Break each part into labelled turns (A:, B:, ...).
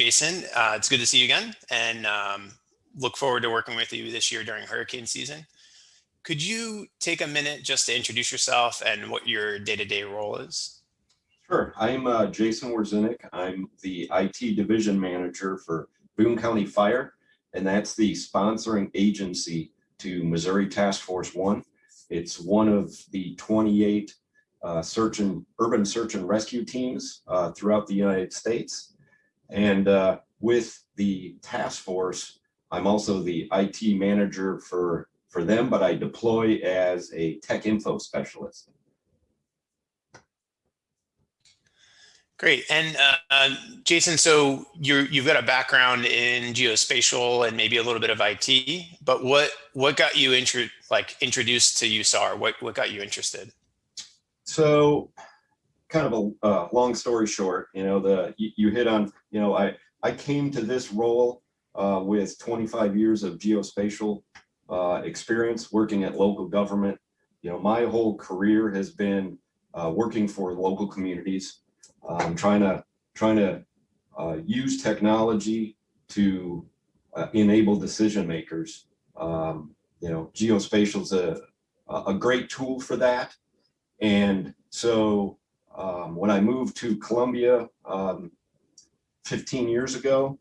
A: Jason. Uh, it's good to see you again and um, look forward to working with you this year during hurricane season. Could you take a minute just to introduce yourself and what your day-to-day -day role is?
B: Sure. I'm uh, Jason Werzenik. I'm the IT division manager for Boone County Fire, and that's the sponsoring agency to Missouri Task Force One. It's one of the 28 uh, search and urban search and rescue teams uh, throughout the United States. And uh, with the task force, I'm also the IT manager for, for them, but I deploy as a tech info specialist.
A: Great. And uh, uh, Jason, so you're, you've got a background in geospatial and maybe a little bit of IT, but what what got you intro, like introduced to USAR? What what got you interested?
B: So, kind of a uh, long story short, you know, the you, you, hit on, you know, I I came to this role uh, with 25 years of geospatial uh, experience working at local government. You know, my whole career has been uh, working for local communities trying to trying to uh, use technology to uh, enable decision makers. Um, you know, geospatial is a a great tool for that. And so um, when I moved to Columbia um, 15 years ago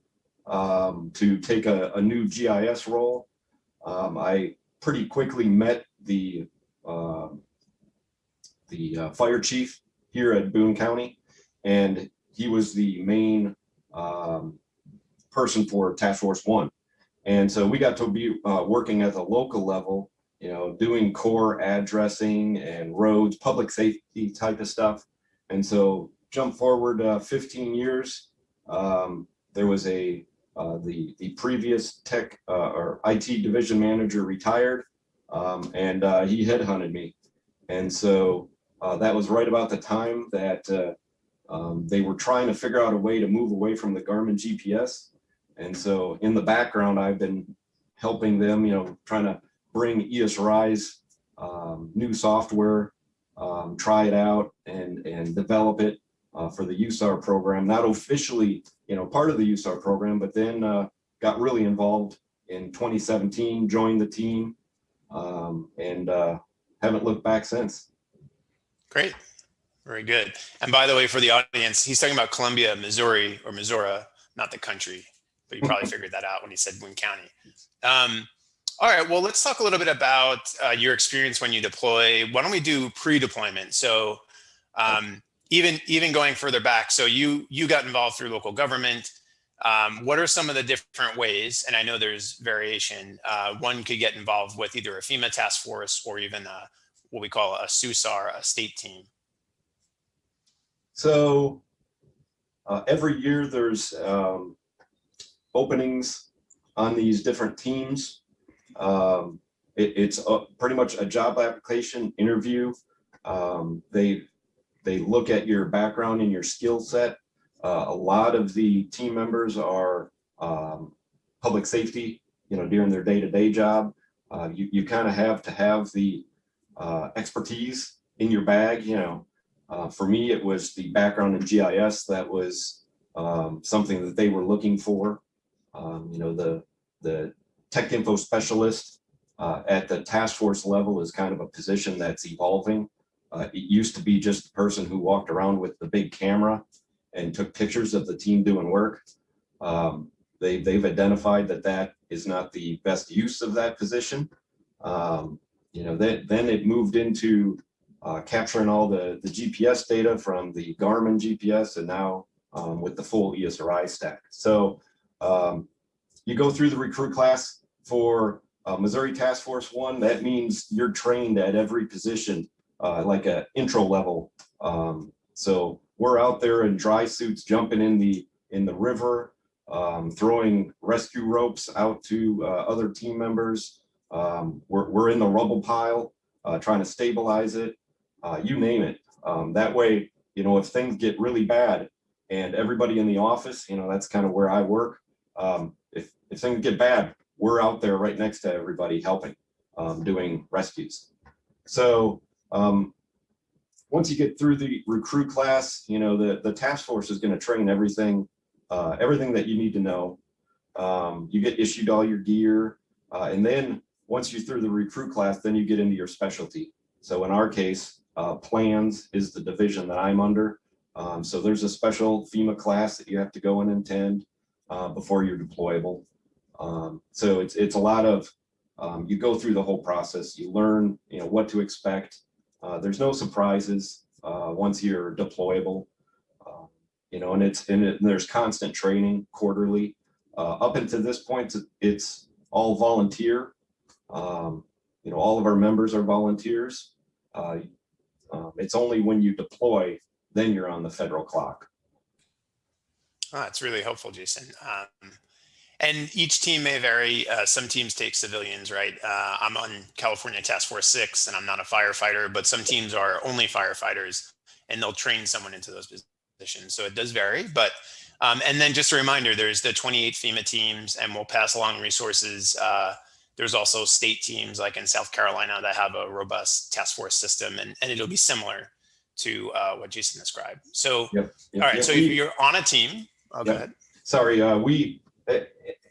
B: um, to take a, a, new GIS role, um, I pretty quickly met the the uh, fire chief here at Boone County and he was the main um, person for Task Force One. And so we got to be uh, working at the local level, you know, doing core addressing and roads, public safety type of stuff. And so jump forward uh, 15 years, um, there was a, uh, the, the previous tech uh, or IT division manager retired um, and uh, he headhunted me. And so uh, that was right about the time that um, they were trying to figure out a way to move away from the Garmin GPS. And so in the background, I've been helping them, you know, trying to bring ESRI's um, new software, um, try it out and, and develop it uh, for the USAR program, not officially, you know, part of the USAR program, but then uh, got really involved in 2017, joined the team um, and uh, haven't looked back since.
A: Great. Very good. And by the way, for the audience, he's talking about Columbia, Missouri, or Missouri, not the country, but you probably figured that out when he said Boone County. Um, all right, well, let's talk a little bit about uh, your experience when you deploy. Why don't we do pre-deployment? So um, even even going further back, so you you got involved through local government. Um, what are some of the different ways? And I know there's variation. Uh, one could get involved with either a FEMA task force or even a, what we call a SUSAR, a state team.
B: So uh, every year there's um, openings on these different teams. Um, it, it's a, pretty much a job application interview. Um, they they look at your background and your skill set. Uh, a lot of the team members are um, public safety, you know, during their day-to-day -day job. Uh, you you kind of have to have the uh, expertise in your bag, you know, uh, for me, it was the background in GIS that was um, something that they were looking for. Um, you know, the, the tech info specialist uh, at the task force level is kind of a position that's evolving. Uh, it used to be just the person who walked around with the big camera and took pictures of the team doing work. Um, they, they've identified that that is not the best use of that position. Um, you know, then, then it moved into uh, capturing all the, the GPS data from the Garmin GPS and now um, with the full ESRI stack. So um, you go through the recruit class for uh, Missouri Task Force One. That means you're trained at every position, uh, like an intro level. Um, so we're out there in dry suits, jumping in the in the river, um, throwing rescue ropes out to uh, other team members. Um, we're, we're in the rubble pile, uh, trying to stabilize it uh, you name it. Um, that way, you know, if things get really bad and everybody in the office, you know, that's kind of where I work. Um, if, if things get bad, we're out there right next to everybody helping, um, doing rescues. So um, once you get through the recruit class, you know, the, the task force is going to train everything uh, everything that you need to know. Um, you get issued all your gear, uh, and then once you're through the recruit class, then you get into your specialty. So in our case, uh, plans is the division that I'm under. Um, so there's a special FEMA class that you have to go and attend uh, before you're deployable. Um, so it's it's a lot of um, you go through the whole process. You learn you know what to expect. Uh, there's no surprises uh, once you're deployable. Uh, you know, and it's and, it, and there's constant training quarterly. Uh, up until this point, it's all volunteer. Um, you know, all of our members are volunteers. Uh, um, it's only when you deploy, then you're on the federal clock.
A: Oh, that's really helpful, Jason. Um, and each team may vary. Uh, some teams take civilians, right? Uh, I'm on California Task Force 6 and I'm not a firefighter, but some teams are only firefighters and they'll train someone into those positions. So it does vary. But um, and then just a reminder, there's the 28 FEMA teams and we'll pass along resources. Uh, there's also state teams like in South Carolina that have a robust task force system and, and it'll be similar to uh, what Jason described. So,
B: Yep.
A: all right, so
B: we-
A: you're on a team. Oh, go ahead.
B: Sorry, uh, we,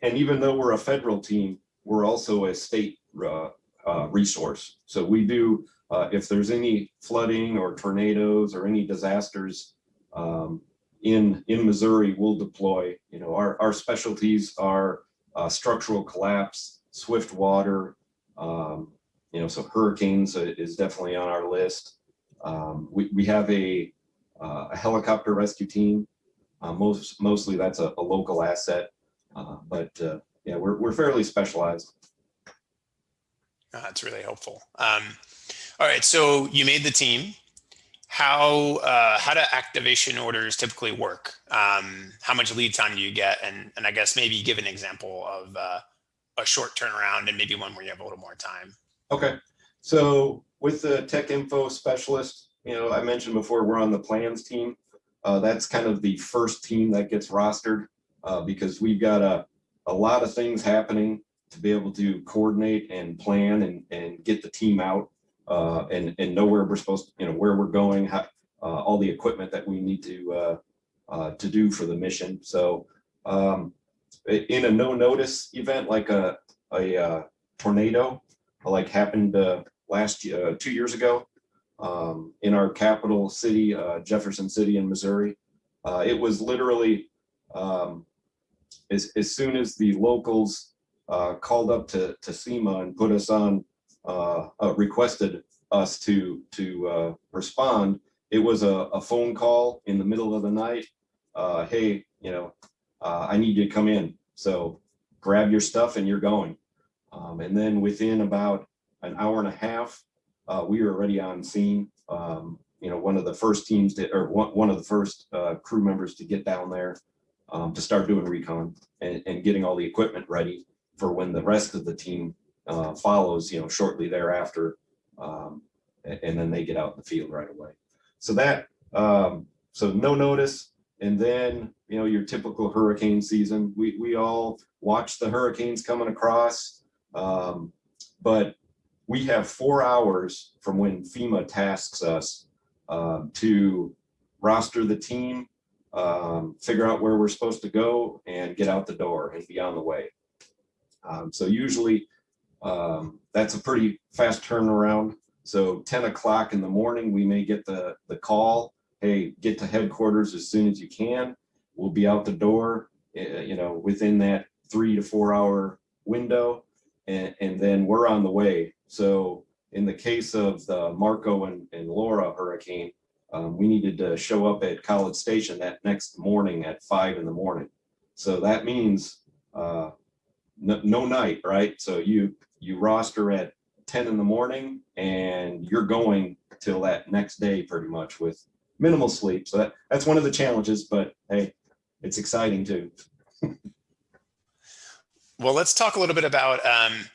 B: and even though we're a federal team, we're also a state, uh, uh, resource. So we do, uh, if there's any flooding or tornadoes or any disasters, um, in, in Missouri, we'll deploy, you know, our, our specialties are, uh, structural collapse, swift water, um, you know, so hurricanes uh, is definitely on our list. Um, we, we have a, uh, a helicopter rescue team most, mostly that's a, a local asset, uh, but, uh, yeah, we're, we're fairly specialized.
A: Uh, That's really helpful. Um, all right, so you made the team. How uh, how do activation orders typically work? Um, how much lead time do you get? And and I guess maybe give an example of uh, a short turnaround and maybe one where you have a little more time.
B: Okay, so with the tech info specialist, you know, I mentioned before, we're on the plans team. Uh, that's kind of the first team that gets rostered, uh, because we've got a, a lot of things happening to be able to coordinate and plan and, and get the team out, uh, and, and know where we're supposed, to, you know, where we're going, how, uh, all the equipment that we need to, uh, uh, to do for the mission. So, um, in a no notice event like a, a, uh, tornado, like happened, last, year, two years ago, um, in our capital city, Jefferson City in Missouri. It was literally, um, as, as soon as the locals, uh, called up to, to SEMA and put us on, uh, uh, requested us to, to, uh, respond, it was a, a phone call in the middle of the night. Uh, hey, you know, uh, I need you to come in. So grab your stuff and you're going. Um, and then within about an hour and a half, we were already on scene. Um, you know, one of the first teams that, or one, one of the first, crew members to get down there, um, to start doing recon and, and getting all the equipment ready for when the rest of the team, uh, follows, you know, shortly thereafter. Um, a- and, then they get out in the field right away. So that, um, so no notice. And then, you know, your typical hurricane season, we, we all watch the hurricanes coming across. Um, but we have four hours from when FEMA tasks us um, to roster the team, um, figure out where we're supposed to go and get out the door and be on the way. Um, so usually um, that's a pretty fast turnaround. So 10 o'clock in the morning, we may get the, the call, hey, get to headquarters as soon as you can. We'll be out the door, uh, you know, within that three to four hour window. And, and then we're on the way. So in the case of the Marco and, and Laura hurricane, um, we needed to show up at College Station that next morning at five in the morning. So that means uh, no, no night, right? So you you roster at 10 in the morning and you're going till that next day pretty much with minimal sleep. So that, that's one of the challenges, but hey, it's exciting too.
A: Well, let's talk a little bit about. Um,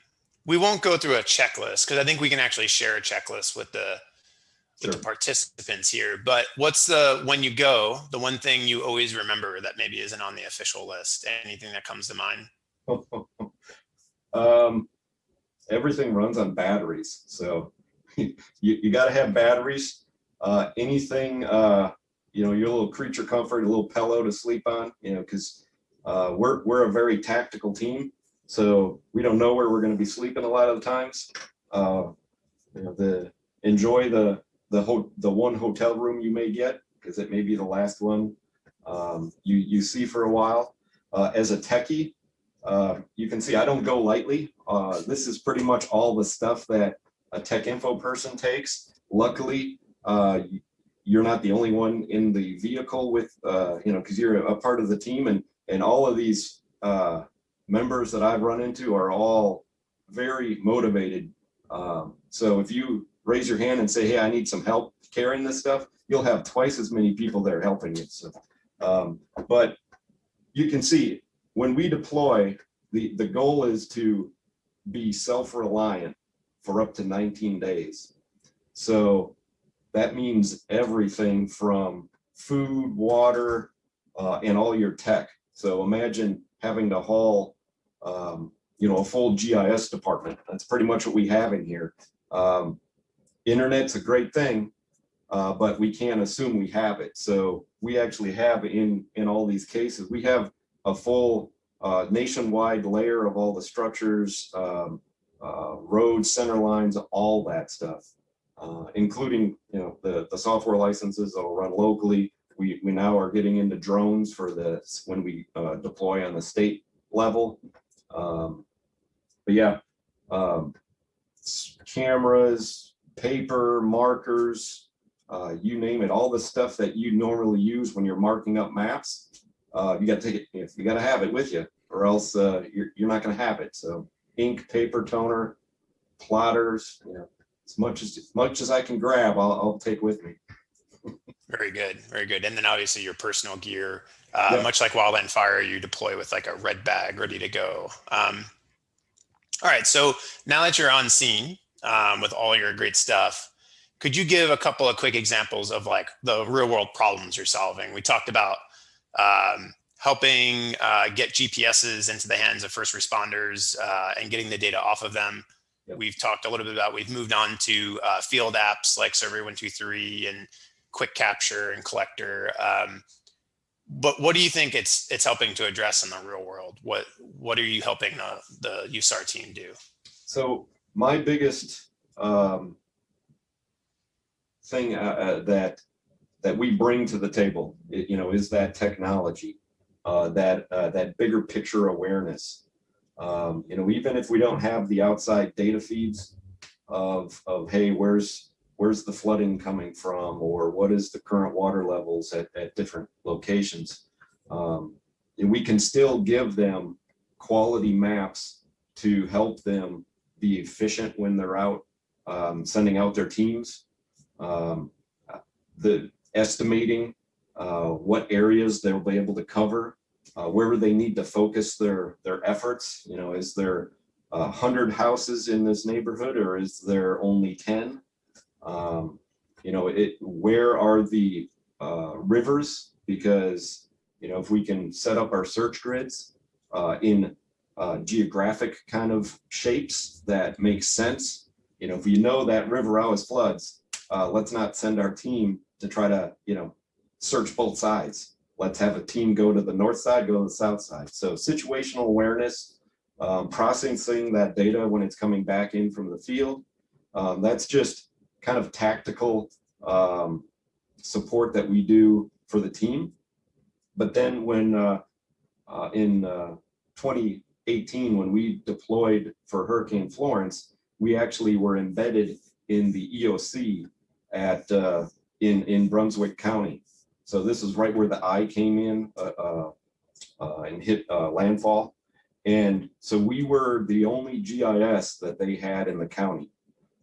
A: we won't go through a checklist because I think we can actually share a checklist with the with
B: Sure.
A: the participants here. But what's the when you go the one thing you always remember that maybe isn't on the official list? Anything that comes to mind?
B: um, everything runs on batteries, so you, you got to have batteries. Uh, anything uh, you know, your little creature comfort, a little pillow to sleep on, you know, because uh, we're, we're a very tactical team. So we don't know where we're going to be sleeping a lot of the times. Uh, you know, the enjoy the the the one hotel room you may get because it may be the last one um, you you see for a while. Uh, as a techie, uh, you can see I don't go lightly. Uh, this is pretty much all the stuff that a tech info person takes. Luckily, uh, you're not the only one in the vehicle with, uh, you know, because you're a part of the team and, and all of these uh, members that I've run into are all very motivated. Um, so if you raise your hand and say, hey, I need some help carrying this stuff, you'll have twice as many people there helping you. So, um, but you can see when we deploy, the, the goal is to be self-reliant for up to 19 days. So that means everything from food, water, uh, and all your tech. So imagine having to haul, um, you know, a full GIS department. That's pretty much what we have in here. Um, internet's a great thing, uh, but we can't assume we have it. So we actually have in, in all these cases, we have a full uh, nationwide layer of all the structures, um, uh, roads, center lines, all that stuff, uh, including you know the the software licenses that will run locally. We we now are getting into drones for the when we uh, deploy on the state level. Um, but yeah, um, cameras, paper, markers, uh, you name it, all the stuff that you normally use when you're marking up maps. Uh, you got to take it. If you got to have it with you, or else uh, you're you're not going to have it. So ink, paper toner, plotters, you know, as much as, as much as I can grab, I'll, I'll take with me.
A: Very good, very good. And then obviously your personal gear, uh, yeah. much like Wildland Fire, you deploy with like a red bag ready to go. Um, all right, so now that you're on scene um, with all your great stuff, could you give a couple of quick examples of like the real world problems you're solving? We talked about um, helping uh, get GPSs into the hands of first responders uh, and getting the data off of them. Yep. We've talked a little bit about, we've moved on to uh, field apps like Survey123 and Quick Capture and Collector. Um, but what do you think it's it's helping to address in the real world? What what are you helping the, the USAR team do?
B: So my biggest um, thing uh, uh, that that we bring to the table, you know, is that technology uh, that uh, that bigger picture awareness. Um, you know, even if we don't have the outside data feeds of of hey, where's where's the flooding coming from, or what is the current water levels at, at different locations, um, we can still give them quality maps to help them be efficient when they're out um, sending out their teams. Um, the estimating uh, what areas they'll be able to cover, uh, where they need to focus their their efforts. You know, is there a hundred houses in this neighborhood, or is there only ten? Um, you know, it where are the uh, rivers? Because you know, if we can set up our search grids uh, in uh, geographic kind of shapes that make sense. You know, if we know that river always floods, uh, let's not send our team to try to, you know, search both sides. Let's have a team go to the north side, go to the south side. So situational awareness, um, processing that data when it's coming back in from the field. Um, that's just kind of tactical um, support that we do for the team. But then when uh, uh in uh, 20, 18, when we deployed for Hurricane Florence, we actually were embedded in the EOC at uh, in in Brunswick County. So this is right where the eye came in uh, uh, uh and hit uh, landfall. And so we were the only GIS that they had in the county.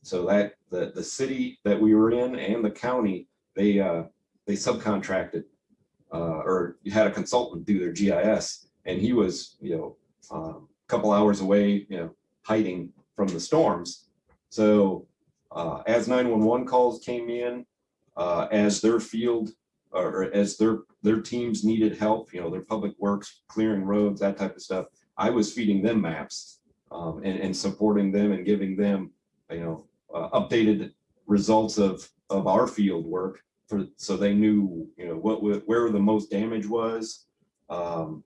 B: So that the, the city that we were in and the county, they uh, they subcontracted or had a consultant do their GIS and he was, you know, um, a couple hours away, you know, hiding from the storms. So uh, as 911 calls came in, uh, as their field or as their their teams needed help, you know, their public works, clearing roads, that type of stuff, I was feeding them maps um, and, and supporting them and giving them, you know, uh, updated results of of our field work for, so they knew, you know, what, where the most damage was. Um,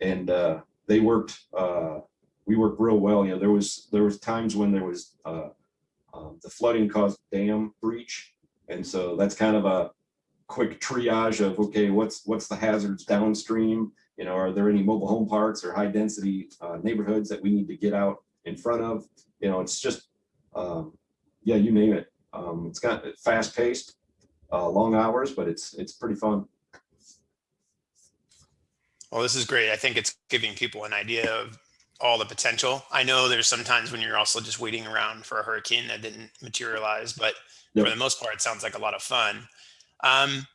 B: and, uh, they worked, uh, we worked real well, you know, there was, there was times when there was, uh, um, the flooding caused dam breach. And so that's kind of a quick triage of, okay, what's, what's the hazards downstream? You know, are there any mobile home parks or high density, uh, neighborhoods that we need to get out in front of? You know, it's just, um, yeah, you name it. Um, it's got fast paced, uh, long hours, but it's, it's pretty fun.
A: Well, this is great. I think it's giving people an idea of all the potential. I know there's sometimes when you're also just waiting around for a hurricane that didn't materialize, but for the most part, it sounds like a lot of fun. Um,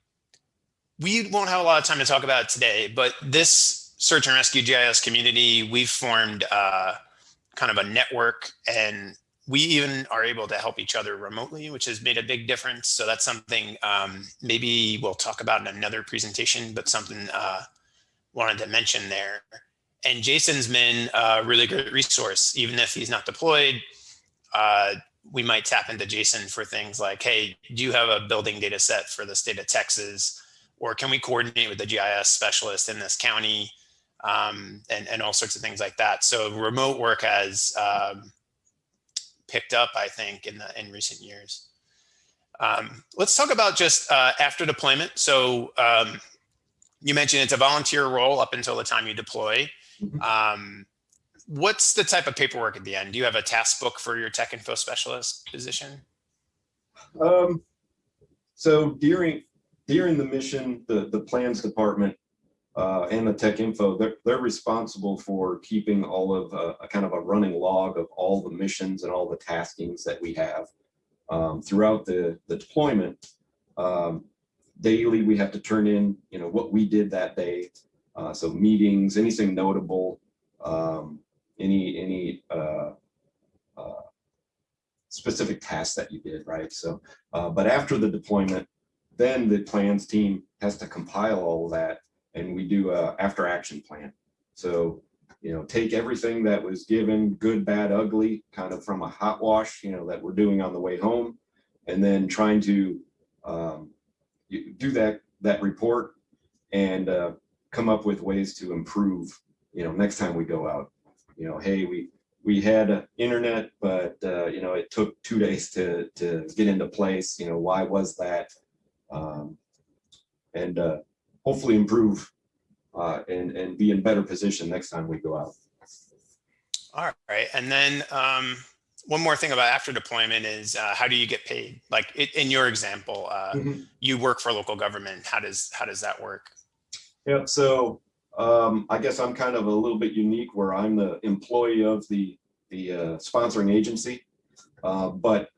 A: we won't have a lot of time to talk about it today, but this search and rescue GIS community, we've formed uh, kind of a network and we even are able to help each other remotely, which has made a big difference. So that's something um, maybe we'll talk about in another presentation, but something uh, wanted to mention there. And Jason's been a really great resource, even if he's not deployed. Uh, we might tap into Jason for things like, hey, do you have a building data set for the state of Texas? Or can we coordinate with the GIS specialist in this county? Um, and, and all sorts of things like that. So remote work has um, picked up, I think, in the in recent years. Um, let's talk about just uh, after deployment. So um, you mentioned it's a volunteer role up until the time you deploy.
B: Mhm.
A: Um, what's the type of paperwork at the end? Do you have a task book for your tech info specialist position?
B: Um, so during, during the mission, the, the plans department uh, and the tech info, they're, they're responsible for keeping all of uh, a kind of a running log of all the missions and all the taskings that we have um, throughout the, the deployment. Um, daily, we have to turn in, you know, what we did that day. Uh, so meetings, anything notable, um, any, any, uh, uh, specific tasks that you did, right? So, uh, but after the deployment, then the plans team has to compile all that and we do a after action plan. So, you know, take everything that was given, good, bad, ugly, kind of from a hot wash, you know, that we're doing on the way home. And then trying to um, do that, that report and uh, come up with ways to improve, you know, next time we go out. You know, hey, we, we had internet, but uh, you know, it took two days to to get into place. You know, why was that? Um, and uh, hopefully improve uh, and and be in better position next time we go out.
A: All right. And then um, one more thing about after deployment is uh, how do you get paid? Like it, in your example, uh, you work for local government. How does how does that work?
B: Yeah, So um, I guess I'm kind of a little bit unique where I'm the employee of the the uh, sponsoring agency. Uh, but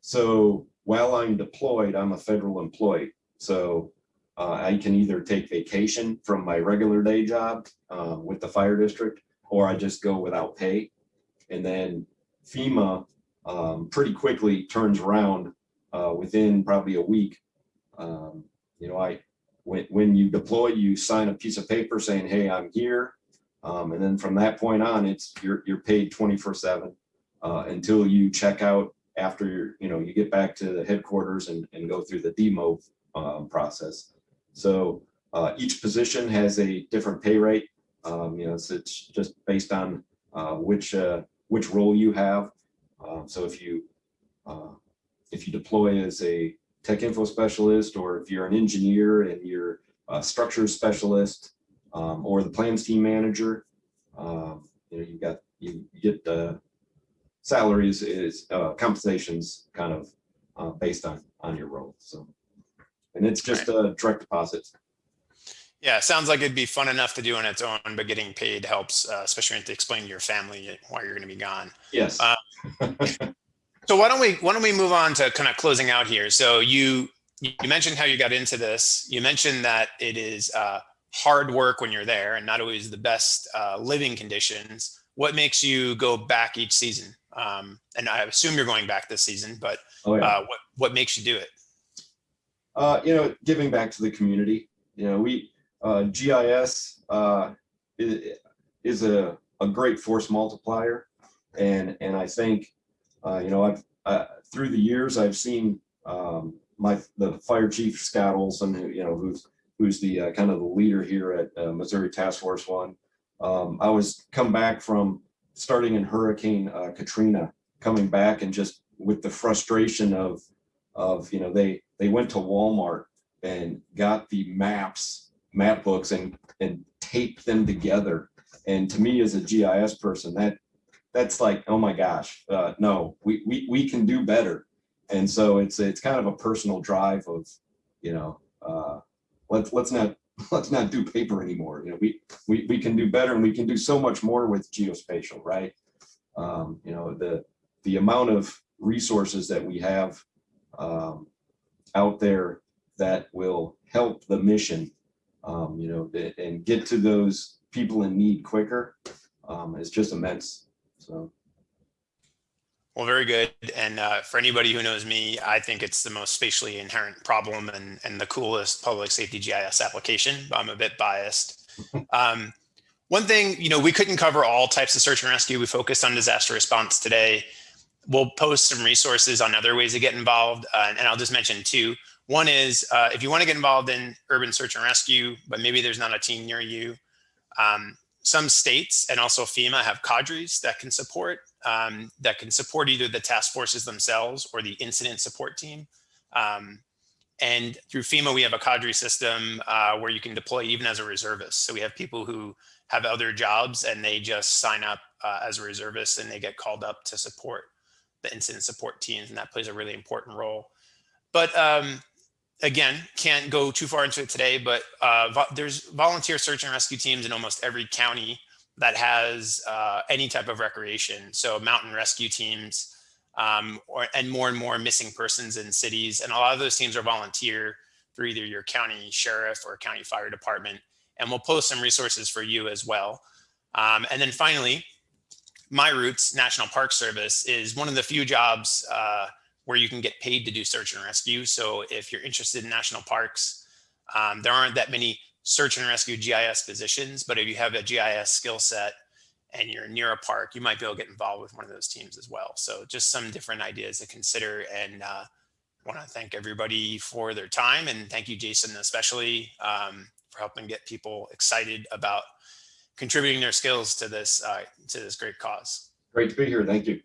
B: so while I'm deployed, I'm a federal employee. So uh, I can either take vacation from my regular day job uh, with the fire district, or I just go without pay. And then FEMA um, pretty quickly turns around uh, within probably a week. Um, you know, I when, when you deploy, you sign a piece of paper saying, hey, I'm here. Um, and then from that point on, it's you're, you're paid 24 seven uh, until you check out after you're, you know, you get back to the headquarters and, and go through the demo um, process. So uh, each position has a different pay rate. Um, you know, so it's just based on uh, which uh, which role you have. Um, so if you uh, if you deploy as a tech info specialist, or if you're an engineer and you're a structures specialist, um, or the plans team manager, um, you know, you got, you you get the salaries is, uh, compensations kind of, uh, based on, on your role, so. And it's just a direct deposit.
A: Yeah, sounds like it'd be fun enough to do on its own, but getting paid helps, uh, especially when you have to explain to your family why you're going to be gone.
B: Yes.
A: Uh, So why don't we why don't we move on to kind of closing out here? So you you mentioned how you got into this. You mentioned that it is uh, hard work when you're there and not always the best uh, living conditions. What makes you go back each season? Um, and I assume you're going back this season, but
B: Oh, yeah.
A: uh, what what makes you do it?
B: Uh, you know, giving back to the community, you know, we, uh, GIS, uh, is, a, a great force multiplier. And, and I think, uh, you know, I've, uh, through the years, I've seen, um, my, the fire chief, Scott Olsen, who, you know, who's, who's the uh, kind of the leader here at uh, Missouri Task Force One. Um, I was come back from starting in Hurricane Katrina, coming back and just with the frustration of, of, you know, they, they went to Walmart and got the maps, map books and, and taped them together. And to me as a GIS person, that, that's like, oh my gosh, uh, no, we, we, we can do better. And so it's, it's kind of a personal drive of, you know, uh, let's, let's not, let's not do paper anymore. You know, we, we, we can do better and we can do so much more with geospatial, right? Um, you know, the, the amount of resources that we have um, out there that will help the mission, um, you know, and get to those people in need quicker um, is just immense. So,
A: Well, very good. And uh, for anybody who knows me, I think it's the most spatially inherent problem and, and the coolest public safety GIS application. But I'm a bit biased. Um, one thing, you know, we couldn't cover all types of search and rescue. We focused on disaster response today. We'll post some resources on other ways to get involved. Uh, and I'll just mention two. One is uh, if you want to get involved in urban search and rescue, but maybe there's not a team near you, um, some states and also FEMA have cadres that can support um, that can support either the task forces themselves or the incident support team. Um, and through FEMA, we have a cadre system uh, where you can deploy even as a reservist. So we have people who have other jobs and they just sign up uh, as a reservist and they get called up to support the incident support teams. And that plays a really important role. But um, again, can't go too far into it today, but uh, vo there's volunteer search and rescue teams in almost every county that has uh, any type of recreation. So mountain rescue teams um, or, and more and more missing persons in cities. And a lot of those teams are volunteer through either your county sheriff or county fire department. And we'll post some resources for you as well. Um, and then finally, My Roots National Park Service is one of the few jobs uh, where you can get paid to do search and rescue. So if you're interested in national parks, um, there aren't that many search and rescue GIS positions, but if you have a GIS skill set and you're near a park, you might be able to get involved with one of those teams as well. So just some different ideas to consider and uh, want to thank everybody for their time and thank you, Jason, especially um, for helping get people excited about contributing their skills to this uh, to this great cause.
B: great to be here. Thank you.